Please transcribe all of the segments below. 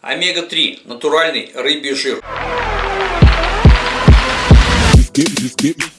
Омега-3 – натуральный рыбий жир.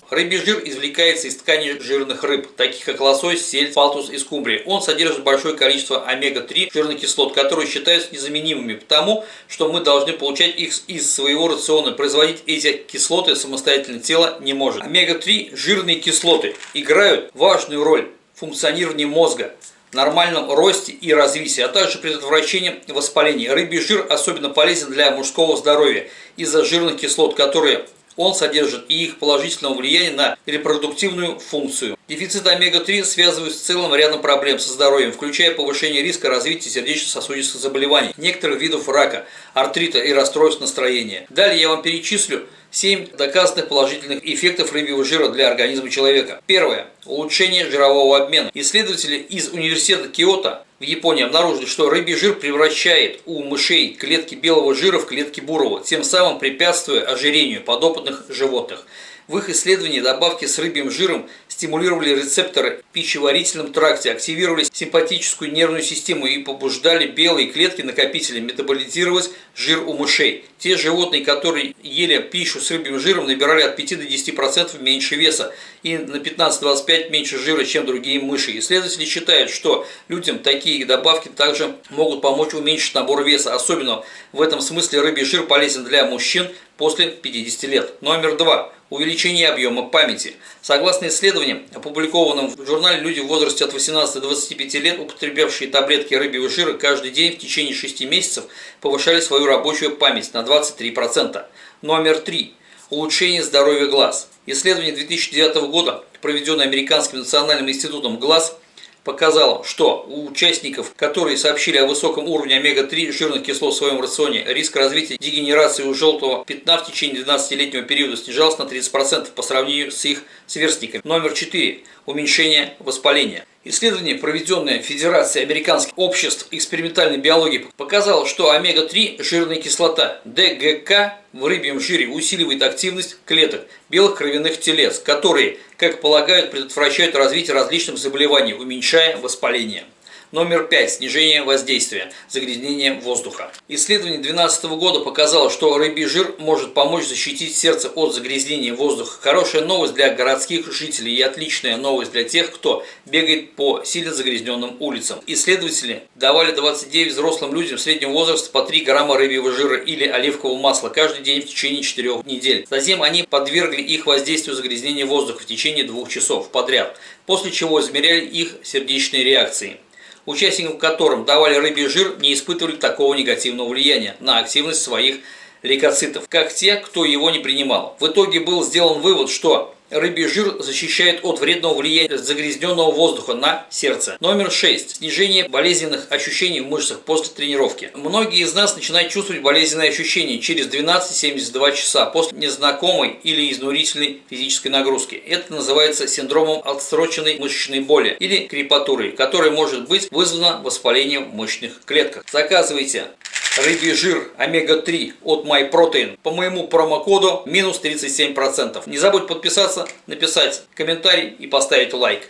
Рыбий жир извлекается из тканей жирных рыб, таких как лосось, сель, фалтус и скумбрия. Он содержит большое количество омега-3 жирных кислот, которые считаются незаменимыми, потому что мы должны получать их из своего рациона. Производить эти кислоты самостоятельно тело не может. Омега-3 жирные кислоты играют важную роль в функционировании мозга нормальном росте и развитии, а также предотвращением воспаления. Рыбий жир особенно полезен для мужского здоровья из-за жирных кислот, которые он содержит и их положительного влияния на репродуктивную функцию. Дефицит омега-3 связывают с целым рядом проблем со здоровьем, включая повышение риска развития сердечно-сосудистых заболеваний, некоторых видов рака, артрита и расстройств настроения. Далее я вам перечислю 7 доказанных положительных эффектов рыбьего жира для организма человека. Первое. Улучшение жирового обмена. Исследователи из университета Киото в Японии обнаружили, что рыбий жир превращает у мышей клетки белого жира в клетки бурого, тем самым препятствуя ожирению подопытных животных. В их исследовании добавки с рыбьим жиром стимулировали рецепторы в пищеварительном тракте, активировали симпатическую нервную систему и побуждали белые клетки накопителя метаболизировать жир у мышей. Те животные, которые ели пищу с рыбьим жиром, набирали от 5 до 10% меньше веса и на 15-25% меньше жира, чем другие мыши. Исследователи считают, что людям такие добавки также могут помочь уменьшить набор веса. Особенно в этом смысле рыбий жир полезен для мужчин после 50 лет. Номер два увеличение объема памяти. Согласно исследованиям, опубликованным в журнале «Люди в возрасте от 18 до 25 лет, употребявшие таблетки рыбьего жира каждый день в течение 6 месяцев, повышали свою рабочую память на 23%. Номер 3. Улучшение здоровья глаз. Исследование 2009 года, проведенное Американским национальным институтом глаз, показало, что у участников, которые сообщили о высоком уровне омега-3 жирных кислот в своем рационе, риск развития дегенерации у желтого пятна в течение 12-летнего периода снижался на 30% по сравнению с их сверстниками. Номер 4. Уменьшение воспаления. Исследование, проведенное Федерацией американских обществ экспериментальной биологии, показало, что омега-3 жирная кислота ДГК в рыбьем жире усиливает активность клеток белых кровяных телец, которые, как полагают, предотвращают развитие различных заболеваний, уменьшая воспаление. Номер 5. Снижение воздействия. Загрязнение воздуха. Исследование 2012 года показало, что рыбий жир может помочь защитить сердце от загрязнения воздуха. Хорошая новость для городских жителей и отличная новость для тех, кто бегает по сильно загрязненным улицам. Исследователи давали 29 взрослым людям среднего возраста по 3 грамма рыбьего жира или оливкового масла каждый день в течение 4 недель. Затем они подвергли их воздействию загрязнения воздуха в течение двух часов подряд, после чего измеряли их сердечные реакции участникам которым давали рыбий жир, не испытывали такого негативного влияния на активность своих лейкоцитов, как те, кто его не принимал. В итоге был сделан вывод, что Рыбий жир защищает от вредного влияния загрязненного воздуха на сердце. Номер 6. Снижение болезненных ощущений в мышцах после тренировки. Многие из нас начинают чувствовать болезненные ощущения через 12-72 часа после незнакомой или изнурительной физической нагрузки. Это называется синдромом отсроченной мышечной боли или крепатурой, которая может быть вызвана воспалением мышечных клетках. Заказывайте рыбий жир омега-3 от MyProtein по моему промокоду минус 37%. Не забудь подписаться, написать комментарий и поставить лайк.